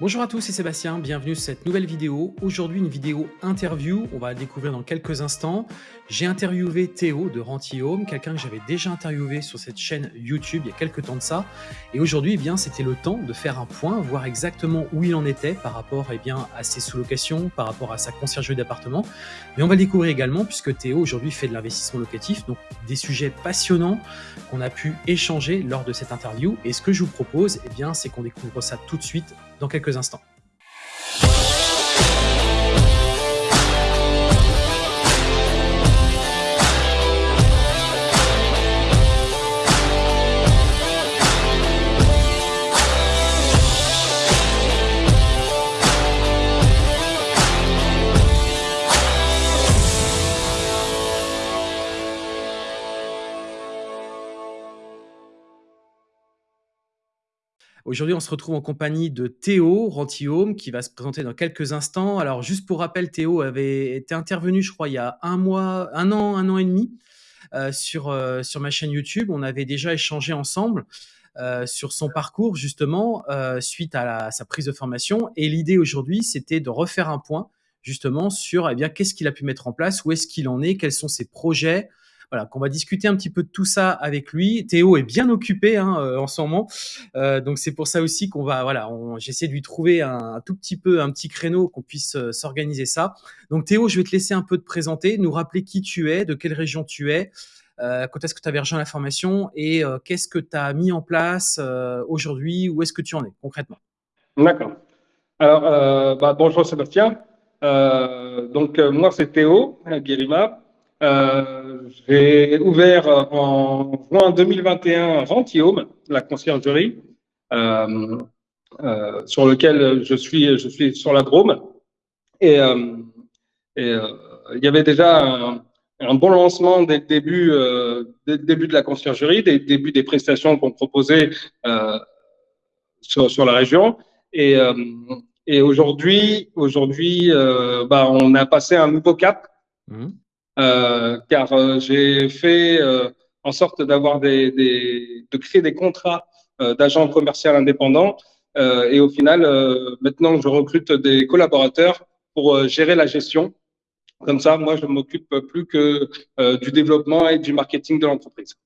Bonjour à tous, c'est Sébastien, bienvenue sur cette nouvelle vidéo. Aujourd'hui, une vidéo interview, on va la découvrir dans quelques instants. J'ai interviewé Théo de Renty Home, quelqu'un que j'avais déjà interviewé sur cette chaîne YouTube il y a quelques temps de ça. Et aujourd'hui, eh bien, c'était le temps de faire un point, voir exactement où il en était par rapport eh bien, à ses sous-locations, par rapport à sa conciergerie d'appartement. Mais on va le découvrir également puisque Théo aujourd'hui fait de l'investissement locatif, donc des sujets passionnants qu'on a pu échanger lors de cette interview. Et ce que je vous propose, eh bien, c'est qu'on découvre ça tout de suite dans quelques instants. Aujourd'hui, on se retrouve en compagnie de Théo Rantihome qui va se présenter dans quelques instants. Alors, juste pour rappel, Théo avait été intervenu, je crois, il y a un mois, un an, un an et demi euh, sur, euh, sur ma chaîne YouTube. On avait déjà échangé ensemble euh, sur son parcours, justement, suite à, sa prise de formation. Et l'idée aujourd'hui, c'était de refaire un point, justement, sur eh bien qu'est-ce qu'il a pu mettre en place, où est-ce qu'il en est, quels sont ses projets, voilà, qu'on va discuter un petit peu de tout ça avec lui. Théo est bien occupé hein, euh, en ce moment, euh, donc c'est pour ça aussi qu'on va, voilà, j'essaie de lui trouver un, tout petit peu, un petit créneau qu'on puisse euh, s'organiser ça. Donc Théo, je vais te laisser un peu te présenter, nous rappeler qui tu es, de quelle région tu es, quand est-ce que tu avais rejoint la formation et qu'est-ce que tu as mis en place aujourd'hui, où est-ce que tu en es concrètement? D'accord. Alors, bah, bonjour Sébastien. donc moi c'est Théo Guérima. Euh, j'ai ouvert en juin 2021 Rentium, la conciergerie, euh, euh, sur lequel je suis, je suis sur la Drôme. Et, euh, et euh, il y avait déjà un, bon lancement dès le début, dès le début de la conciergerie, dès le début des prestations qu'on proposait sur, sur la région. Et, et aujourd'hui, aujourd'hui, bah, on a passé un nouveau cap. Mmh. Euh, car euh, j'ai fait euh, en sorte d'avoir des, des, de créer des contrats d'agents commerciaux indépendants. et au final, maintenant, je recrute des collaborateurs pour gérer la gestion. Comme ça, moi, je m'occupe plus que du développement et du marketing de l'entreprise.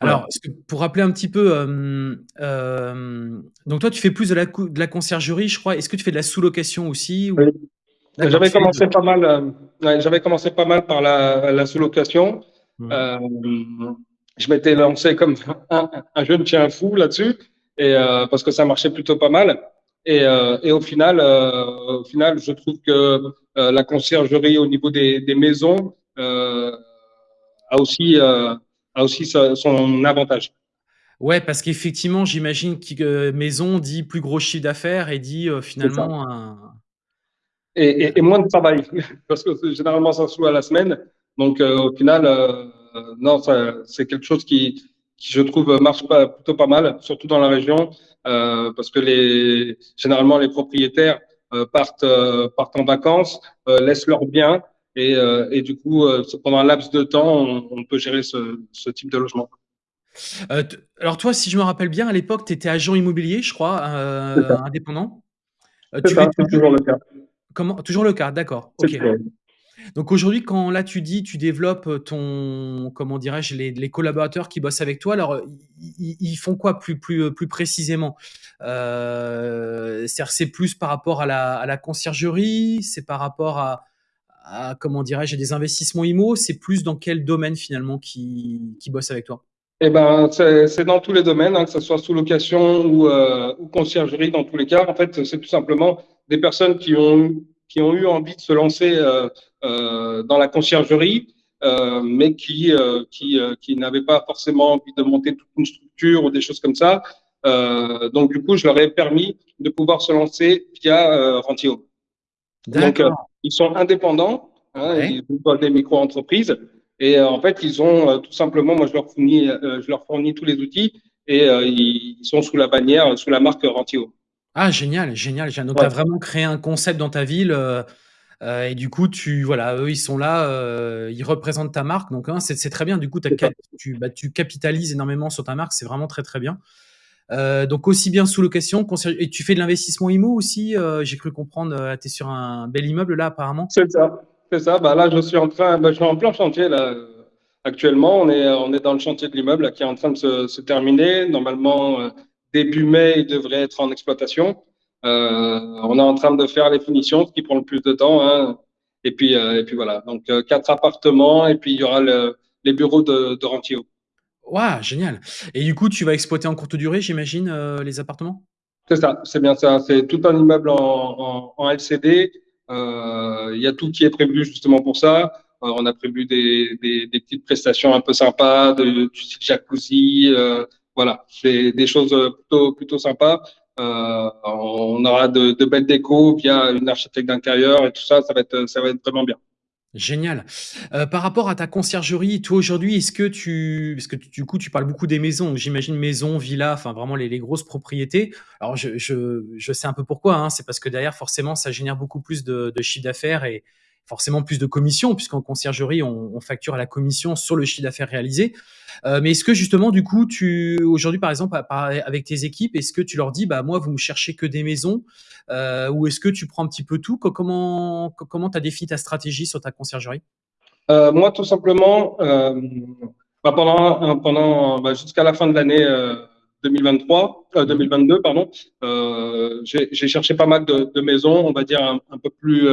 Alors, pour rappeler un petit peu, euh, euh, donc toi, tu fais plus de la, de la conciergerie, je crois. Est-ce que tu fais de la sous-location aussi ou... J'avais commencé pas mal. Euh, j'avais commencé pas mal par la, la sous-location. Hmm. Euh, je m'étais lancé comme un, un jeune chien fou là-dessus, et euh, parce que ça marchait plutôt pas mal. Et, et au final, au final, je trouve que la conciergerie au niveau des, des maisons a aussi a aussi son avantage. Ouais, parce qu'effectivement, j'imagine que maison dit plus gros chiffre d'affaires et dit finalement un, et, et, moins de travail, parce que généralement ça se loue à la semaine. Donc euh, au final, euh, non, c'est quelque chose qui, qui, je trouve, marche pas, plutôt pas mal, surtout dans la région, euh, parce que les, généralement les propriétaires euh, partent, euh, partent en vacances, laissent leurs biens, et, et du coup, pendant un laps de temps, on, on peut gérer ce, ce, type de logement. alors toi, si je me rappelle bien, à l'époque, tu étais agent immobilier, je crois, indépendant. tu ça, toujours le cas. Comment toujours le cas, d'accord. OK. Donc aujourd'hui, quand là tu dis, tu développes ton, comment dirais-je, les, les collaborateurs qui bossent avec toi, alors ils, font quoi plus, plus, plus précisément? Euh, C'est plus par rapport à la, à la conciergerie, c'est par rapport à, à comment dirais-je, des investissements IMO, c'est plus dans quel domaine finalement qui, qui bossent avec toi? Eh ben, c'est dans tous les domaines, hein, que ce soit sous location ou, euh, ou conciergerie, dans tous les cas. En fait, c'est tout simplement des personnes qui ont, qui ont eu envie de se lancer euh, euh, dans la conciergerie, euh, mais qui, qui, qui n'avaient pas forcément envie de monter toute une structure ou des choses comme ça. donc, du coup, je leur ai permis de pouvoir se lancer via Rentio. Donc, ils sont indépendants, hein, ils ont des micro-entreprises. Et en fait, ils ont tout simplement, moi, je leur fournis, je leur fournis tous les outils et ils sont sous la bannière, sous la marque Rentio. Ah génial, génial, Donc tu as vraiment créé un concept dans ta ville, euh, euh, et du coup tu voilà, eux ils sont là, euh, ils représentent ta marque donc hein, c'est très bien. Du coup tu bah, tu capitalises énormément sur ta marque, c'est vraiment très, très bien. Donc aussi bien sous location, et tu fais de l'investissement IMO aussi. J'ai cru comprendre. Tu es sur un bel immeuble là apparemment. C'est ça, c'est ça. Bah là, je suis en train, bah, je suis en plein chantier là. Actuellement, on est on est dans le chantier de l'immeuble qui est en train de se, se terminer. Normalement, début mai, il devrait être en exploitation. Euh, on est en train de faire les finitions, ce qui prend le plus de temps. Hein. Et puis et puis voilà. Donc quatre appartements et puis il y aura le, les bureaux de, de rentiers. Waouh, génial. Et du coup, tu vas exploiter en courte durée, j'imagine, euh, les appartements? C'est ça, c'est bien ça. C'est tout un immeuble en, en, LCD. Euh, il y a tout qui est prévu justement pour ça. Euh, on a prévu des, des, des, petites prestations un peu sympas, de, du jacuzzi. Voilà, c'est des choses plutôt, plutôt sympas. on aura de, de belles décos via une architecte d'intérieur et tout ça. Ça va être, ça va être vraiment bien. Génial. Euh, par rapport à ta conciergerie, toi aujourd'hui, est-ce que tu parce que du coup, tu parles beaucoup des maisons, j'imagine maisons, villas, enfin vraiment les les grosses propriétés. Alors je je je sais un peu pourquoi, hein, c'est parce que derrière forcément ça génère beaucoup plus de de chiffre d'affaires et forcément plus de commissions, puisqu'en conciergerie, on, on, facture à la commission sur le chiffre d'affaires réalisé. Euh, mais est-ce que justement, du coup, tu aujourd'hui, par exemple, avec tes équipes, est-ce que tu leur dis, bah moi, vous me cherchez que des maisons, euh, ou est-ce que tu prends un petit peu tout? Comment comment tu as défini ta stratégie sur ta conciergerie? Euh, Moi, tout simplement, bah pendant pendant bah, jusqu'à la fin de l'année. 2023, euh, 2022, pardon. J'ai cherché pas mal de, maisons, on va dire un, peu plus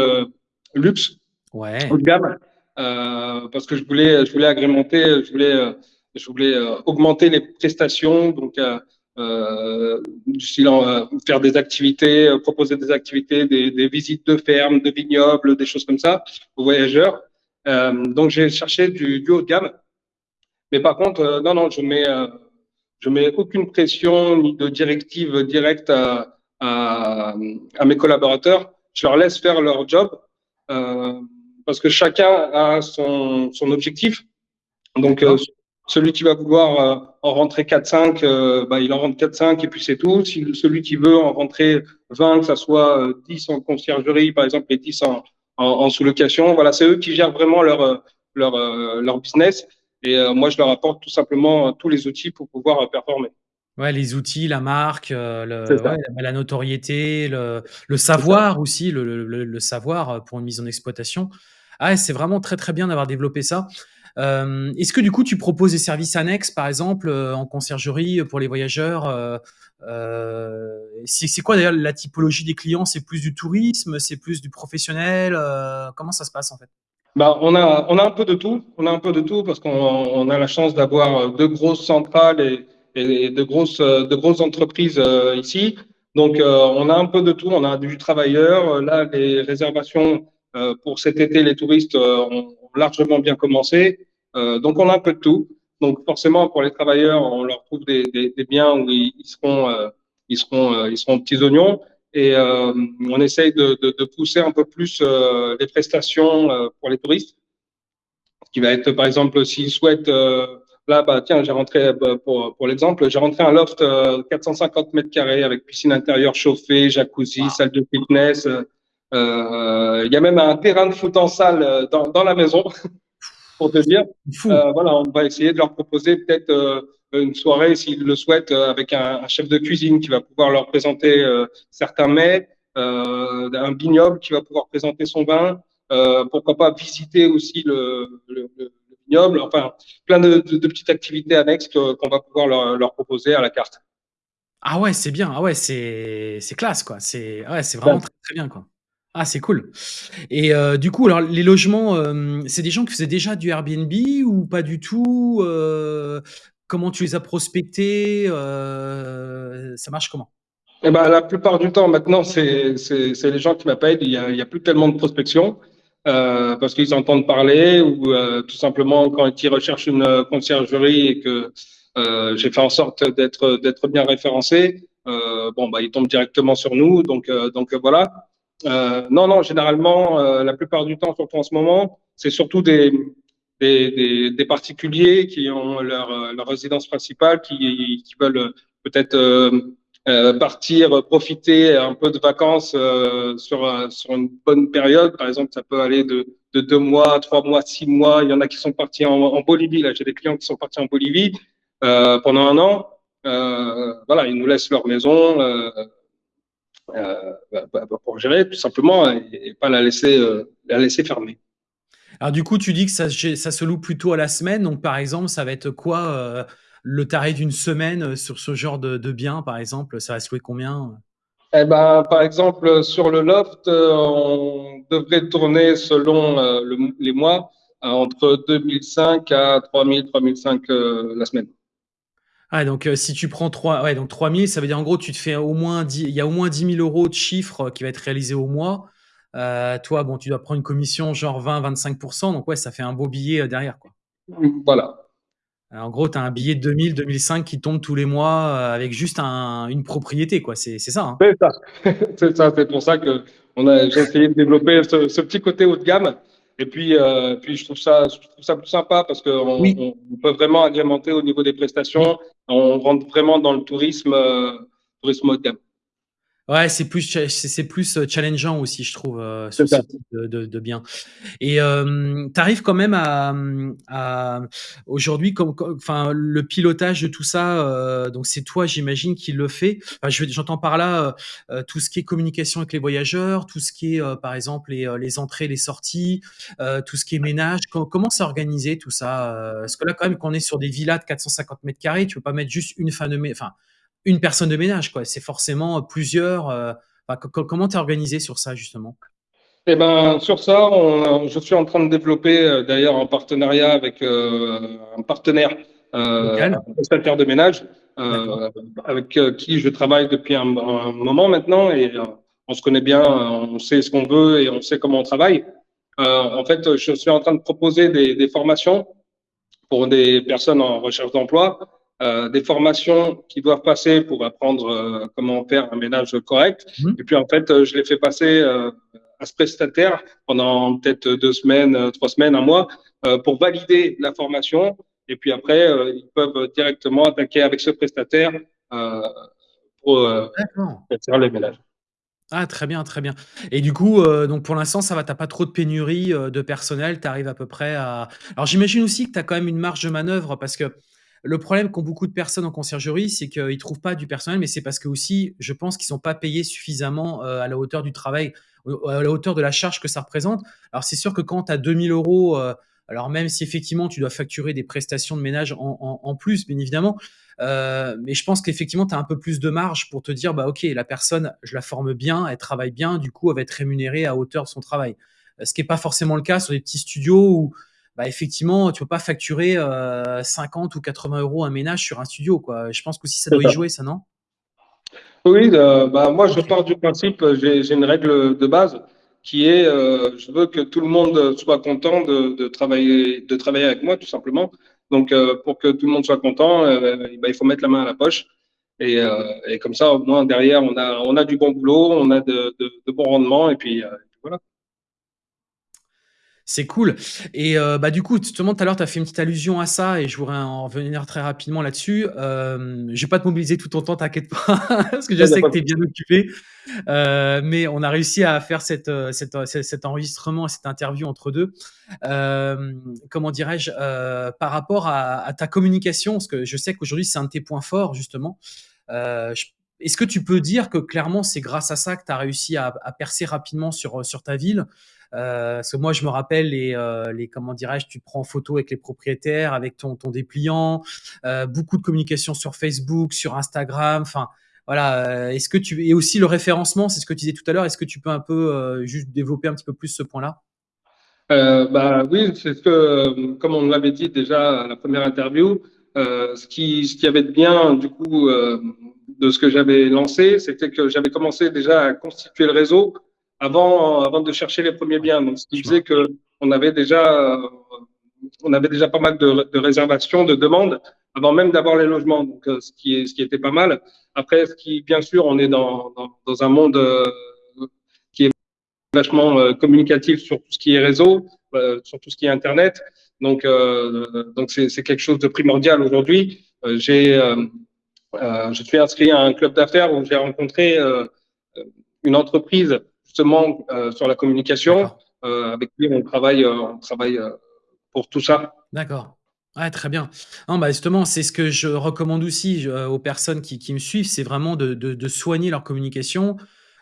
luxe, ouais. haut de gamme, euh, parce que je voulais, je voulais agrémenter, je voulais, euh, je voulais euh, augmenter les prestations, donc euh, du style faire des activités, proposer des activités, des, des, visites de fermes, de vignobles, des choses comme ça aux voyageurs. donc j'ai cherché du, du, haut de gamme, mais par contre, non, non, je mets, je mets aucune pression ni de directive directe à, à, à mes collaborateurs. Je leur laisse faire leur job. Euh, parce que chacun a son, son objectif. Donc, euh, celui qui va vouloir euh, en rentrer 4-5, bah, il en rentre 4-5 et puis c'est tout. Si celui qui veut en rentrer 20, que ça soit 10 en conciergerie, par exemple, et 10 en, en, en sous-location, voilà, c'est eux qui gèrent vraiment leur, leur, leur business. Et moi, je leur apporte tout simplement tous les outils pour pouvoir performer. Ouais, les outils, la marque, euh, le, ouais, la, notoriété, le, le savoir aussi, le, le, le, savoir pour une mise en exploitation. Ah, c'est vraiment très très bien d'avoir développé ça. Euh, Est-ce que du coup tu proposes des services annexes, par exemple, euh, en conciergerie pour les voyageurs euh, euh C'est quoi d'ailleurs la typologie des clients? C'est plus du tourisme, c'est plus du professionnel euh, Comment ça se passe en fait? Bah, on a on a un peu de tout. On a un peu de tout parce qu'on a la chance d'avoir deux grosses centrales et et de grosses, grosses entreprises euh, ici. Donc, euh, on a un peu de tout. On a du travailleur. Là, les réservations euh, pour cet été, les touristes ont largement bien commencé. donc, on a un peu de tout. Donc, forcément, pour les travailleurs, on leur trouve des, des, des biens où ils, seront, ils seront, ils seront petits oignons. Et on essaye de, de, de, pousser un peu plus les prestations pour les touristes. Ce qui va être, par exemple, s'ils souhaitent Là, bah, tiens, j'ai rentré, bah, pour, pour l'exemple, j'ai rentré un loft 450 euh, mètres carrés avec piscine intérieure chauffée, jacuzzi, salle de fitness. Euh, euh, il y a même un terrain de foot en salle dans, dans la maison, pour te dire. voilà, on va essayer de leur proposer peut-être une soirée, s'ils le souhaitent, avec un, un, chef de cuisine qui va pouvoir leur présenter certains mets, un vignoble qui va pouvoir présenter son vin. pourquoi pas visiter aussi le, le, le enfin plein de, petites activités annexes qu'on va pouvoir leur, proposer à la carte. Ah ouais, c'est bien. Ah ouais, c'est classe quoi. C'est ouais, vraiment très, très, bien quoi. Ah, c'est cool. Et euh, du coup, alors les logements, euh, c'est des gens qui faisaient déjà du Airbnb ou pas du tout euh, Comment tu les as prospectés Ça marche comment? Eh ben, la plupart du temps, maintenant, c'est les gens qui m'appellent. Il n'y a, plus tellement de prospection parce qu'ils entendent parler ou tout simplement quand ils recherchent une conciergerie et que j'ai fait en sorte d'être bien référencé, bon bah ils tombent directement sur nous, donc donc voilà. Non non, généralement la plupart du temps, surtout en ce moment, c'est surtout des particuliers qui ont leur, leur résidence principale, qui, veulent peut-être euh, partir, profiter un peu de vacances euh, sur, euh, sur une bonne période. Par exemple, ça peut aller de, de deux mois, trois mois, six mois. Il y en a qui sont partis en, en Bolivie. Là, j'ai des clients qui sont partis en Bolivie euh, pendant un an. voilà, ils nous laissent leur maison pour gérer tout simplement et, pas la laisser, la laisser fermer. Alors du coup, tu dis que ça, ça, se loue plutôt à la semaine. Donc par exemple, ça va être quoi le tarif d'une semaine sur ce genre de, de bien, par exemple? Ça va se louer combien eh ben, par exemple, sur le loft, euh, on devrait tourner selon euh, les mois euh, entre 2005 à 3000, 3005 la semaine. Ah, donc si tu prends 3, ouais, donc 3000, ça veut dire en gros, tu te fais au moins 10, il y a au moins 10 000 euros de chiffre qui va être réalisé au mois. toi, bon, tu dois prendre une commission genre 20-25%, donc ouais, ça fait un beau billet derrière, quoi. Voilà. En gros, tu as un billet de 2000, 2005 qui tombe tous les mois euh, avec juste une propriété, quoi. C'est ça. Hein. C'est ça. c'est ça. C'est pour ça que j'ai essayé de développer ce, petit côté haut de gamme. Et puis, euh, puis je trouve ça, je trouve ça plus sympa parce qu'on on peut vraiment agrémenter au niveau des prestations. On rentre vraiment dans le tourisme, euh, tourisme haut de gamme. Ouais, c'est plus c'est plus euh, challengeant aussi, je trouve, euh, ce type de, de, de bien. Et euh, tu arrives quand même à, à aujourd'hui, comme, enfin, le pilotage de tout ça. Euh, donc c'est toi, j'imagine, qui le fait. Enfin, j'entends par là euh, tout ce qui est communication avec les voyageurs, tout ce qui est, par exemple, les, les entrées, les sorties, tout ce qui est ménage. comment c'est organisé tout ça Parce que là, quand même, quand on est sur des villas de 450 mètres carrés, tu peux pas mettre juste une femme de, enfin une personne de ménage, quoi. C'est forcément plusieurs. Euh, comment tu es organisé sur ça, justement? Eh ben, sur ça, je suis en train de développer, euh, d'ailleurs, en partenariat avec euh, un partenaire, un prestataire de ménage, avec qui je travaille depuis un, moment maintenant, et on se connaît bien, on sait ce qu'on veut et on sait comment on travaille. en fait, je suis en train de proposer des, des formations pour des personnes en recherche d'emploi euh, des formations qui doivent passer pour apprendre euh, comment faire un ménage correct. Mhm. Et puis en fait, euh, je les fais passer à ce prestataire pendant peut-être deux semaines, trois semaines, un mois, pour valider la formation. Et puis après, ils peuvent directement attaquer avec ce prestataire pour faire les ménages. Ah très bien, très bien. Et du coup, donc pour l'instant, ça va, tu pas trop de pénurie de personnel, tu arrives à peu près à alors j'imagine aussi que tu as quand même une marge de manœuvre parce que le problème qu'ont beaucoup de personnes en conciergerie, c'est qu'ils ne trouvent pas du personnel, mais c'est parce que aussi, je pense qu'ils ne sont pas payés suffisamment euh, à la hauteur du travail, à la hauteur de la charge que ça représente. Alors c'est sûr que quand tu as 2000 euros, euh, alors même si effectivement tu dois facturer des prestations de ménage en, plus, bien évidemment, euh, mais je pense qu'effectivement tu as un peu plus de marge pour te dire, bah ok, la personne, je la forme bien, elle travaille bien, du coup elle va être rémunérée à hauteur de son travail. Ce qui n'est pas forcément le cas sur des petits studios où bah, effectivement, tu peux pas facturer 50 euh, ou 80 euros un ménage sur un studio. Quoi. Je pense que si ça doit y jouer, ça, non? Oui, euh, bah, moi, je pars du principe, j'ai une règle de base qui est, euh, je veux que tout le monde soit content de, travailler, de travailler avec moi, tout simplement. Donc, pour que tout le monde soit content, bah, il faut mettre la main à la poche. Et, comme ça, au moins, derrière, on a, on a du bon boulot, on a de, de bons rendements, et puis voilà. C'est cool. Et euh, bah, du coup, justement, tout à l'heure, tu as fait une petite allusion à ça et je voudrais en revenir très rapidement là-dessus. Euh, je vais pas te mobiliser tout ton temps, t'inquiète pas, parce que je sais que tu es bien occupé. Euh, mais on a réussi à faire cette, euh, cette, cet enregistrement, cette interview entre deux. comment dirais-je Par rapport à, ta communication, parce que je sais qu'aujourd'hui, c'est un de tes points forts, justement. Est-ce que tu peux dire que clairement, c'est grâce à ça que tu as réussi à, à, percer rapidement sur, sur ta ville? Euh, parce que moi, je me rappelle euh, les comment dirais-je, tu prends photo avec les propriétaires, avec ton, ton dépliant, euh, beaucoup de communication sur Facebook, sur Instagram, enfin voilà. Est-ce que tu et aussi le référencement, c'est ce que tu disais tout à l'heure. Est-ce que tu peux un peu juste développer un petit peu plus ce point-là? Bah oui, c'est ce que comme on l'avait dit déjà à la première interview, ce qui ce qui avait de bien du coup de ce que j'avais lancé, c'était que j'avais commencé déjà à constituer le réseau avant, de chercher les premiers biens. Donc, ce qui faisait que on avait déjà, on avait déjà pas mal de, réservations, de demandes avant même d'avoir les logements. Donc, euh, ce qui est, ce qui était pas mal. Après, ce qui, bien sûr, on est dans, dans, un monde euh, qui est vachement euh, communicatif sur tout ce qui est réseau, sur tout ce qui est Internet. Donc, donc c'est quelque chose de primordial aujourd'hui. j'ai, je suis inscrit à un club d'affaires où j'ai rencontré une entreprise justement euh, sur la communication. Euh, avec lui, on travaille, euh, on travaille pour tout ça. D'accord. Ouais, très bien. Non, bah, justement, c'est ce que je recommande aussi, aux personnes qui qui me suivent, c'est vraiment de de de soigner leur communication,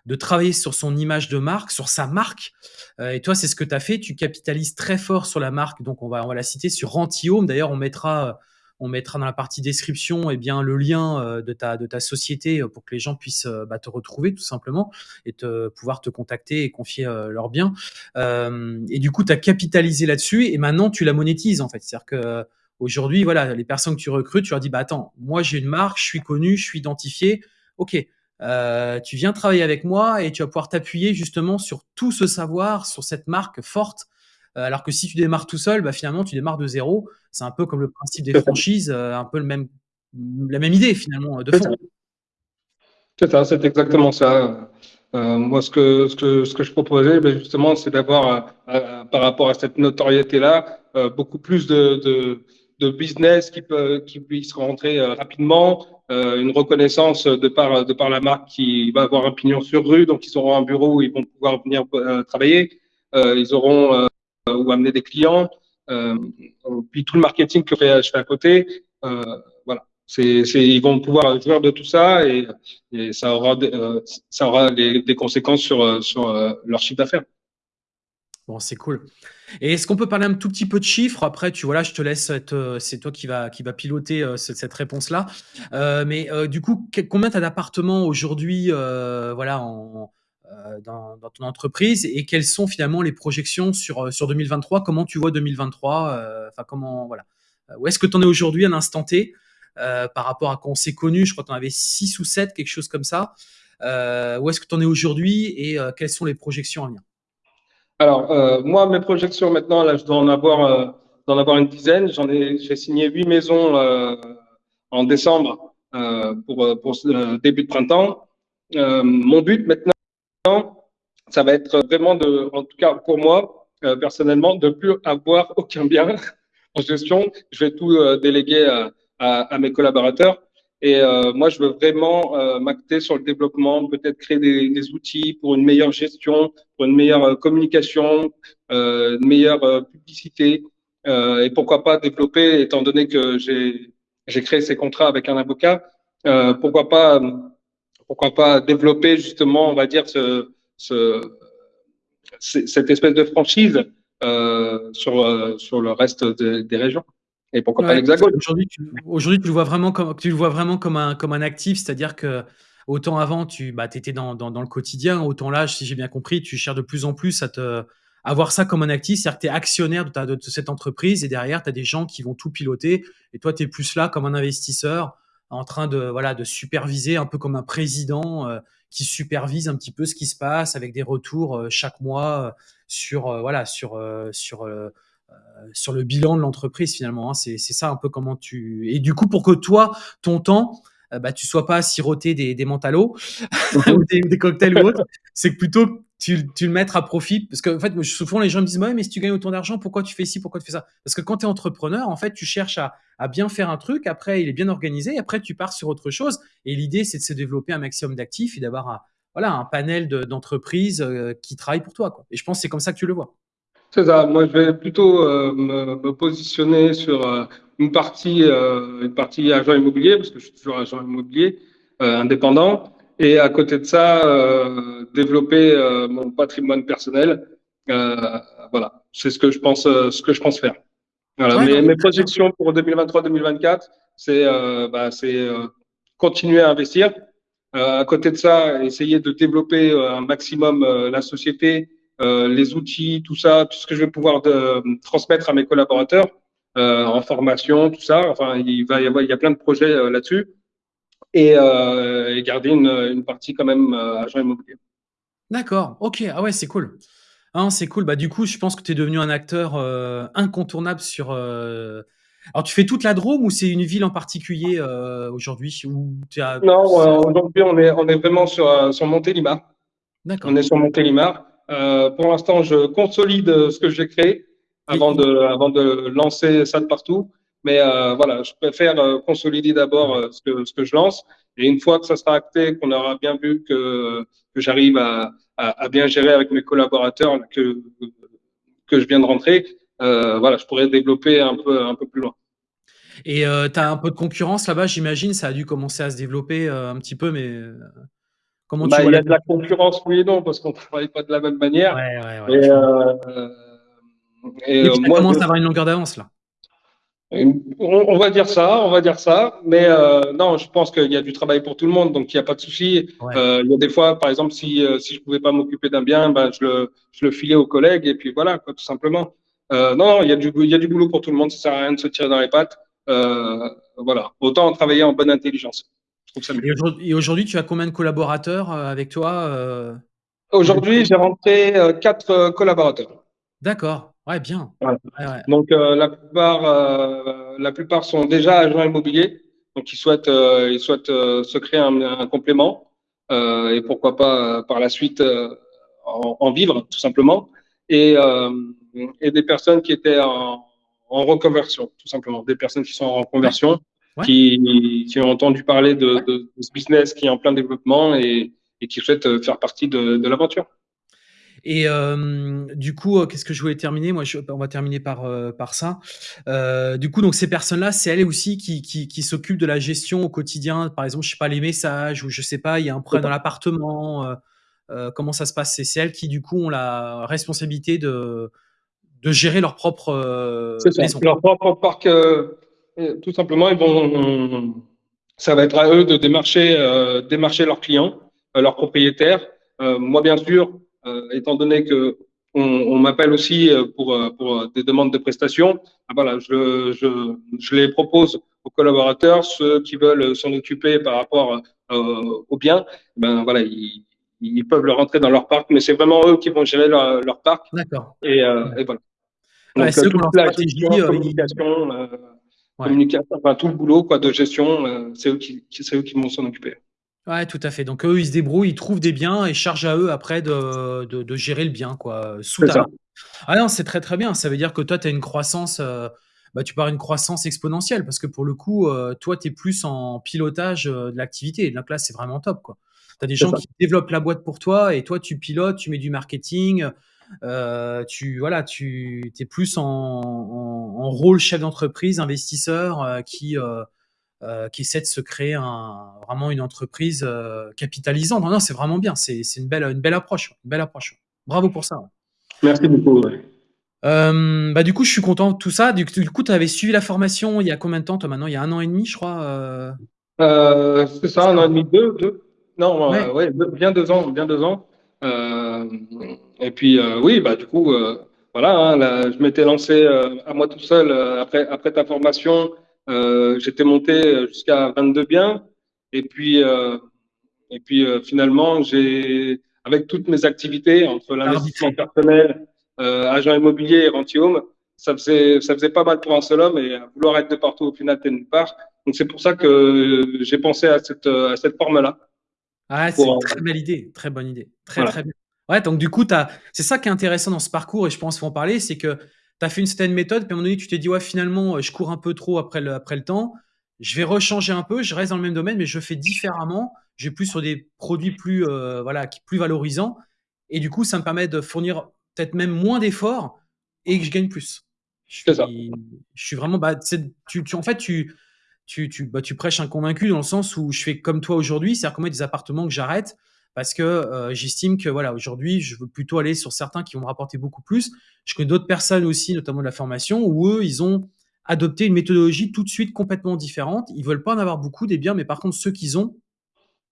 de travailler sur son image de marque, sur sa marque, et toi, c'est ce que tu as fait. Tu capitalises très fort sur la marque, donc on va on va la citer sur Rantihome. D'ailleurs, on mettra, on mettra dans la partie description, eh bien, le lien, heu, de ta société, heu, pour que les gens puissent, heu, bah, te retrouver tout simplement et pouvoir te contacter et confier, leurs biens. Et du coup, tu as capitalisé là-dessus et maintenant tu la monétises, en fait. C'est-à-dire que Aujourd'hui, voilà, les personnes que tu recrutes, tu leur dis, bah attends, moi j'ai une marque, je suis connu, je suis identifié. Ok, euh, tu viens travailler avec moi et tu vas pouvoir t'appuyer justement sur tout ce savoir, sur cette marque forte. Euh, alors que si tu démarres tout seul, bah finalement tu démarres de zéro. C'est un peu comme le principe des franchises, euh, un peu le même, la même idée finalement de fond. C'est ça, c'est exactement ça. Euh, moi, ce que, ce, que, ce que je proposais, ben justement, c'est d'avoir, euh, par rapport à cette notoriété-là, euh, beaucoup plus de, de, de, business qui, peut, qui puisse rentrer euh, rapidement, euh, une reconnaissance de par, de par la marque qui va avoir un pignon sur rue, donc ils auront un bureau où ils vont pouvoir venir travailler, ils auront ou amener des clients, puis tout le marketing que je fais à côté. voilà c'est, ils vont pouvoir jouir de tout ça et, ça aura, euh, des, conséquences sur, euh, sur euh, leur chiffre d'affaires. Bon, c'est cool. Et est-ce qu'on peut parler un tout petit peu de chiffres? Après, tu voilà, je te laisse c'est toi qui va piloter euh, cette, réponse-là. Euh, mais euh, du coup, combien tu as d'appartements aujourd'hui, voilà, en, dans, dans, ton entreprise et quelles sont finalement les projections sur sur 2023 Comment tu vois 2023 Enfin, comment voilà Où est-ce que tu en es aujourd'hui à l'instant T euh, par rapport à quand on s'est connu? Je crois que tu en avais 6 ou 7, quelque chose comme ça. Euh, où est-ce que tu en es aujourd'hui et euh, quelles sont les projections à venir? Alors, moi, mes projections maintenant, là, je dois en avoir, en avoir une dizaine. J'en ai, j'ai signé 8 maisons en décembre pour, pour début de printemps. mon but maintenant, ça va être vraiment de, en tout cas pour moi, personnellement, de plus avoir aucun bien en gestion. Je vais tout déléguer à, mes collaborateurs. Et euh, moi, je veux vraiment euh, m'acter sur le développement, peut-être créer des, outils pour une meilleure gestion, pour une meilleure euh, communication, euh, une meilleure euh, publicité. Euh, et pourquoi pas développer, étant donné que j'ai créé ces contrats avec un avocat, euh, pourquoi pas pourquoi pas développer justement, on va dire, ce, ce, cette espèce de franchise euh, sur, sur le reste de, des régions. Et pourquoi ouais, pas l'Hexagone Aujourd'hui, tu, le vois vraiment comme, tu le vois vraiment comme un, comme un actif, c'est-à-dire que autant avant, tu bah, étais dans, dans, dans, le quotidien, autant là, si j'ai bien compris, tu cherches de plus en plus à te avoir ça comme un actif, c'est-à-dire que tu es actionnaire de, ta, de, cette entreprise et derrière, tu as des gens qui vont tout piloter et toi, tu es plus là comme un investisseur en train de, voilà, de superviser, un peu comme un président euh, qui supervise un petit peu ce qui se passe avec des retours euh, chaque mois euh, sur, voilà, sur, sur sur le bilan de l'entreprise finalement. Hein. C'est ça un peu comment tu... Et du coup, pour que toi, ton temps, bah, tu sois pas à siroter des, des ou des, des, cocktails ou autres, c'est que plutôt tu, tu le mettes à profit. Parce qu'en en fait, souvent les gens me disent, ouais, mais si tu gagnes autant d'argent, pourquoi tu fais ci, pourquoi tu fais ça? Parce que quand tu es entrepreneur, en fait, tu cherches à, à, bien faire un truc, après il est bien organisé, après tu pars sur autre chose. Et l'idée, c'est de se développer un maximum d'actifs et d'avoir un, voilà, un panel d'entreprises de, euh, qui travaillent pour toi. Quoi. Et je pense que c'est comme ça que tu le vois. C'est ça. Moi, je vais plutôt euh, me, me, positionner sur euh, une partie, euh, une partie agent immobilier, parce que je suis toujours agent immobilier euh, indépendant, et à côté de ça, euh, développer mon patrimoine personnel. voilà, c'est ce que je pense, ce que je pense faire. Voilà. Ouais, mes, mes projections pour 2023-2024, c'est bah, continuer à investir. à côté de ça, essayer de développer un maximum la société les outils, tout ça, tout ce que je vais pouvoir de, transmettre à mes collaborateurs en formation, tout ça. Enfin, il va y avoir, il y a plein de projets euh, là-dessus. Et, et, garder une, une, partie quand même agent immobilier. D'accord, ok, ah ouais, c'est cool. Ah, c'est cool. Bah, du coup, je pense que tu es devenu un acteur euh, incontournable sur. Euh... Alors, tu fais toute la Drôme ou c'est une ville en particulier euh, aujourd'hui as... Non, aujourd'hui, on est, on est vraiment sur, sur Montélimar. D'accord. On est sur Montélimar. Euh, pour l'instant, je consolide ce que j'ai créé avant de, avant de lancer ça de partout. Mais euh, voilà, je préfère euh, consolider d'abord euh, ce, que, ce que je lance. Et une fois que ça sera acté, qu'on aura bien vu que, que j'arrive à, à, à, bien gérer avec mes collaborateurs que, que je viens de rentrer, euh, voilà, je pourrais développer un peu, un peu plus loin. Et heu, tu as un peu de concurrence là-bas, j'imagine? Ça a dû commencer à se développer, un petit peu, mais, comment tu Bah, vois il y a de la concurrence, oui et non, parce qu'on travaille pas de la même manière. Ouais, ouais, ouais, euh, et Oui, euh, as moi, je, commencé à avoir une longueur d'avance là. on, va dire ça, on va dire ça. Mais euh, non, je pense qu'il y a du travail pour tout le monde, donc il n'y a pas de souci. Ouais. Euh, il y a des fois, par exemple, si si je pouvais pas m'occuper d'un bien, ben je le je le filais aux collègues et puis voilà, quoi, tout simplement. Euh, non, non, il y a du il y a du boulot pour tout le monde. Ça sert à rien de se tirer dans les pattes. Voilà, autant travailler en bonne intelligence. Je trouve ça mieux. Et aujourd'hui tu as combien de collaborateurs, avec toi, Aujourd'hui, j'ai rentré quatre collaborateurs. D'accord, ouais, bien. Voilà. Ouais, ouais. Donc euh, la plupart, euh, la plupart sont déjà agents immobiliers, donc ils souhaitent, euh, ils souhaitent se créer un, un complément et pourquoi pas par la suite en, en vivre tout simplement. Et, et des personnes qui étaient en, en reconversion, tout simplement, des personnes qui sont en reconversion, ouais, qui, qui ont entendu parler de, ouais. de, de ce business qui est en plein développement et, et qui souhaitent faire partie de, de l'aventure. Et du coup, heu, qu'est-ce que je voulais terminer? Moi, je on va terminer par, heu, par ça. Heu, du coup, donc ces personnes-là, c'est elles aussi qui qui qui s'occupent de la gestion au quotidien? Par exemple, je sais pas, les messages ou je sais pas, il y a un problème dans l'appartement, heu, comment ça se passe? C'est elles qui, du coup, ont la responsabilité de de gérer leur propre, ça. maison? Leur propre parc, euh, euh, tout simplement, ils vont, ça va être à eux de démarcher, euh, démarcher leurs clients, euh, leurs propriétaires. Euh, moi, bien sûr, euh, étant donné que on, on m'appelle aussi euh, pour, euh, pour des demandes de prestations, ah, voilà, je, je, je les propose aux collaborateurs, ceux qui veulent s'en occuper par rapport euh, au bien, ben voilà, ils, ils peuvent le rentrer dans leur parc, mais c'est vraiment eux qui vont gérer leur, leur parc. D'accord. Et, euh, et voilà. Donc euh, toute la stratégie, gestion, communication, euh, ouais. communication, enfin tout le boulot quoi de gestion, euh, c'est eux qui, qui- c'est eux qui vont s'en occuper. Ouais, tout à fait. Donc eux, ils se débrouillent, ils trouvent des biens et charge à eux après de de de gérer le bien, quoi, sous C'est ta ça, main. Ah non, c'est très, très bien. Ça veut dire que toi, tu as une croissance, heu, bah, tu pars une croissance exponentielle parce que pour le coup, heu, toi, tu es plus en pilotage, de l'activité. Donc là, c'est vraiment top, quoi. Tu as des c'est gens ça, qui développent la boîte pour toi et toi, tu pilotes, tu mets du marketing, tu voilà, tu es plus en en en rôle chef d'entreprise, investisseur, qui, heu, qui essaie de se créer un vraiment une entreprise, heu, capitalisante. Non, non, c'est vraiment bien. C'est c'est une belle, une belle approche, une belle approche. Bravo pour ça, merci beaucoup. Hem, bah, du coup, je suis content de tout ça. Du du coup, tu avais suivi la formation il y a combien de temps, toi, maintenant? Il y a un an et demi, je crois, Euh, c'est ça, un an et demi, deux, deux, non, Ouais, euh, ouais, deux- bien deux ans, bien deux ans. Euh, et puis euh, oui, bah du coup, euh, voilà, hein, là, je m'étais lancé euh, à moi tout seul euh, après après ta formation. Euh, j'étais monté jusqu'à 22 biens. Et puis euh, Et puis euh, finalement, j'ai, avec toutes mes activités, entre l'investissement personnel, agent immobilier et rentier home, ça faisait, ça faisait pas mal pour un seul homme et vouloir être de partout, au final, t'es nulle part. Donc c'est pour ça que j'ai pensé à cette, à cette forme-là. Ah, c'est une très belle idée, très bonne idée. Très, voilà. très bien. Ouais, donc du coup, c'est ça qui est intéressant dans ce parcours et je pense qu'il faut en parler, c'est que tu as fait une certaine méthode, puis à un moment donné, tu t'es dit: «Ouais, finalement, heu, je cours un peu trop après le après le temps. Je vais rechanger un peu, je reste dans le même domaine, mais je fais différemment. Je vais plus sur des produits plus, heu, voilà, plus valorisants» et du coup, ça me permet de fournir peut-être même moins d'efforts et que je gagne plus. Je suis je suis vraiment, bah, tu en fait, tu tu, tu, bah, tu prêches un convaincu dans le sens où je fais comme toi aujourd'hui, c'est-à-dire que moi, des appartements que j'arrête parce que euh, j'estime que voilà, aujourd'hui, je veux plutôt aller sur certains qui vont me rapporter beaucoup plus. Je connais d'autres personnes aussi, notamment de la formation, où eux, ils ont adopté une méthodologie tout de suite complètement différente. Ils veulent pas en avoir beaucoup des biens, mais par contre, ceux qu'ils ont,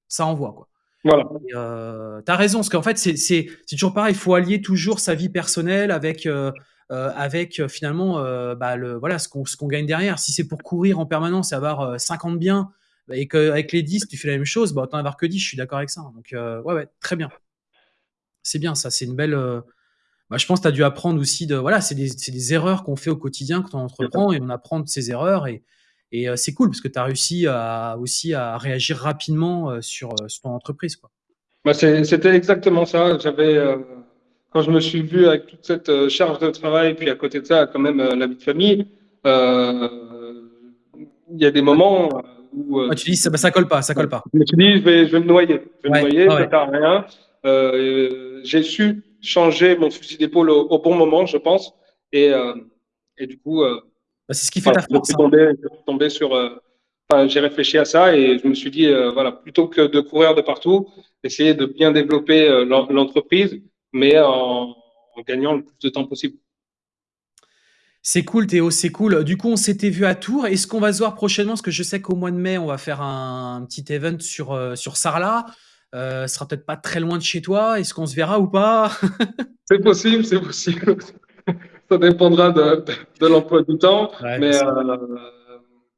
ça envoie quoi. Voilà. Euh, tu as raison, parce qu'en fait, c'est toujours pareil, il faut allier toujours sa vie personnelle avec, euh, euh, avec euh, finalement euh, bah, le, voilà, ce qu'on gagne derrière. Si c'est pour courir en permanence et avoir euh, 50 biens, et qu'avec les 10, tu fais la même chose, bah, autant avoir que 10, je suis d'accord avec ça. Donc, euh, ouais, ouais, très bien. C'est bien, ça, c'est une belle. euh, bah, je pense que tu as dû apprendre aussi de. Voilà, c'est des, erreurs qu'on fait au quotidien quand on entreprend et on apprend de ces erreurs. Et, et euh, c'est cool parce que tu as réussi à, aussi à réagir rapidement sur, sur ton entreprise. Quoi. Bah, c'était exactement ça. J'avais, quand je me suis vu avec toute cette charge de travail, puis à côté de ça, quand même la vie de famille, il y a des moments où Ouais, euh, tu dis ça, bah, ça colle pas, ça colle pas. Je me suis dit, je vais, je vais me noyer. Je vais me Ouais, noyer, ouais, ça ouais. sert à rien. Euh, j'ai su changer mon fusil d'épaule au, au bon moment, je pense. Et, euh, et du coup, euh, Bah, c'est ce qui fait ta je hein. tombé, je suis tombé sur. enfin, j'ai réfléchi à ça et je me suis dit, voilà, plutôt que de courir de partout, essayer de bien développer l'en- l'entreprise, mais en, en gagnant le plus de temps possible. C'est cool Théo, c'est cool. Du coup, on s'était vu à Tours. Est-ce qu'on va se voir prochainement? Parce que je sais qu'au mois de mai, on va faire un, un petit event sur, euh, sur Sarlat. Euh, ce sera peut-être pas très loin de chez toi. Est-ce qu'on se verra ou pas? C'est possible, c'est possible. Ça dépendra de, de, de l'emploi du temps, Ouais, mais euh,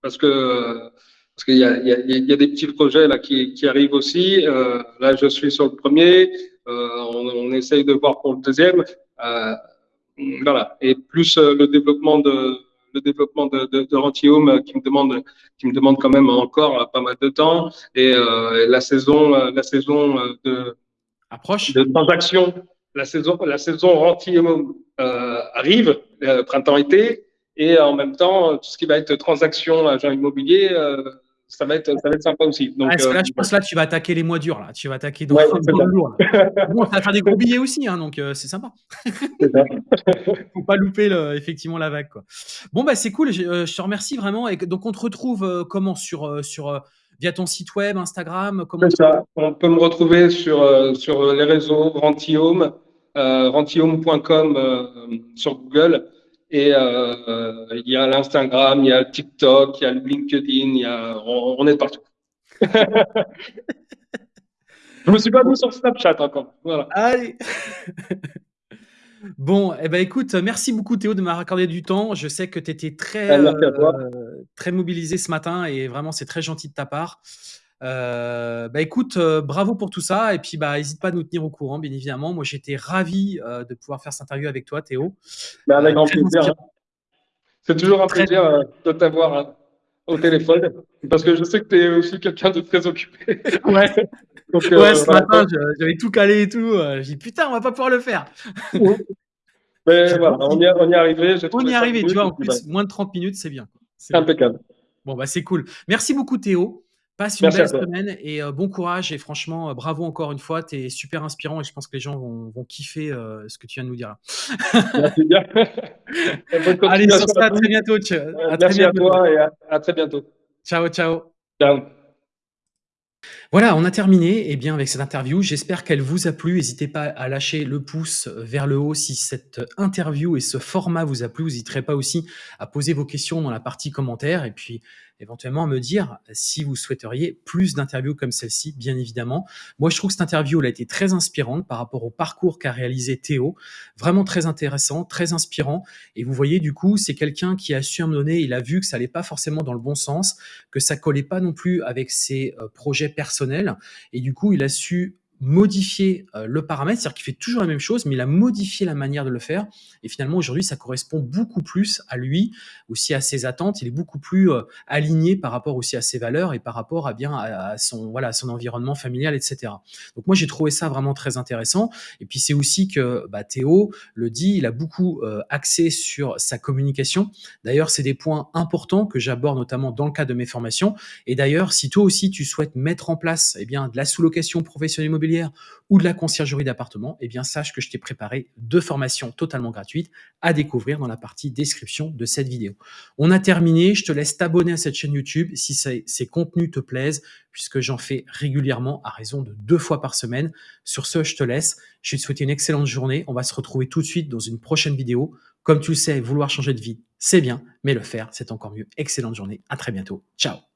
parce que parce qu'il y a, y, y des petits projets là qui, qui arrivent aussi. Euh, là, je suis sur le premier. Euh, on, on essaye de voir pour le deuxième. Voilà. Et plus euh, le développement de le développement de, de, de Rentium euh, qui me demande qui me demande quand même encore euh, pas mal de temps et euh, la saison la saison de Approche. de transactions. La saison, la saison Rentium euh, arrive, euh, printemps-été, et en même temps, tout ce qui va être transaction, agent immobilier, ça va être, ça va être sympa aussi. Donc, Ah, parce que là, euh, je pense là, tu vas attaquer les mois durs. Là. Tu vas attaquer dans, Ouais, dans c'est le lourd. Bon, ça va faire des gros billets aussi, hein, donc euh, c'est sympa. Faut pas louper le- effectivement la vague. Quoi. Bon, bah c'est cool. Je, euh, je te remercie vraiment. Et donc, on te retrouve euh, comment? Sur, sur, via ton site web, Instagram comment ça. On peut me retrouver sur, sur les réseaux euh, sur Google. Et euh, il y a l'Instagram, il y a le TikTok, il y a le LinkedIn, il y a, on, on est partout. Je me suis pas mis sur Snapchat encore. Voilà. Allez Bon, eh ben, écoute, merci beaucoup Théo de m'avoir accordé du temps. Je sais que tu étais très, toi. euh, très mobilisé ce matin et vraiment, c'est très gentil de ta part. Euh, bah écoute, euh, bravo pour tout ça et puis bah n'hésite pas à nous tenir au courant, bien évidemment. Moi, j'étais ravi euh, de pouvoir faire cette interview avec toi, Théo. Mais avec grand plaisir. C'est toujours un Très- plaisir de t'avoir hein, au téléphone parce que je sais que tu es aussi quelqu'un de très occupé. Ouais, Donc, ouais, ce voilà. matin, j'avais tout calé et tout. J'ai dit putain, on va pas pouvoir le faire. Mais voilà, on y, est- on y est arrivé. On y est arrivé, tu vois. En plus, moins de 30 minutes, c'est bien. C'est bah, impeccable. Bon, bah, c'est cool. Merci beaucoup, Théo. Passe une Merci belle à semaine et euh, bon courage. Et franchement, euh, bravo encore une fois. Tu es super inspirant et je pense que les gens vont, vont kiffer euh, ce que tu viens de nous dire là. Merci bien. Allez, sur ça, à à très bientôt. À très Merci à bientôt. toi et à, à très bientôt. Ciao, ciao. Ciao. Voilà, on a terminé eh bien, avec cette interview. J'espère qu'elle vous a plu. N'hésitez pas à lâcher le pouce vers le haut si cette interview et ce format vous a plu. Vous n'hésiterez pas aussi à poser vos questions dans la partie commentaires et puis éventuellement me dire si vous souhaiteriez plus d'interviews comme celle-ci, bien évidemment. Moi, je trouve que cette interview elle a été très inspirante par rapport au parcours qu'a réalisé Théo. Vraiment très intéressant, très inspirant. Et vous voyez, du coup, c'est quelqu'un qui a su à un moment donné, il a vu que ça allait pas forcément dans le bon sens, que ça collait pas non plus avec ses euh, projets personnels. Et du coup, il a su modifier euh, le paramètre, c'est-à-dire qu'il fait toujours la même chose, mais il a modifié la manière de le faire. Et finalement, aujourd'hui, ça correspond beaucoup plus à lui, aussi à ses attentes. Il est beaucoup plus euh, aligné par rapport aussi à ses valeurs et par rapport à bien à, son voilà son environnement familial, etc. Donc moi, j'ai trouvé ça vraiment très intéressant. Et puis c'est aussi que bah, Théo le dit, il a beaucoup euh, axé sur sa communication. D'ailleurs, c'est des points importants que j'aborde notamment dans le cadre de mes formations. Et d'ailleurs, si toi aussi tu souhaites mettre en place eh bien, de la sous-location professionnelle immobilière ou de la conciergerie d'appartement, eh bien sache que je t'ai préparé deux formations totalement gratuites à découvrir dans la partie description de cette vidéo. On a terminé, je te laisse t'abonner à cette chaîne YouTube si ces, contenus te plaisent, puisque j'en fais régulièrement à raison de deux fois par semaine. Sur ce, je te laisse. Je vais te souhaiter une excellente journée. On va se retrouver tout de suite dans une prochaine vidéo. Comme tu le sais, vouloir changer de vie, c'est bien, mais le faire, c'est encore mieux. Excellente journée. À très bientôt. Ciao.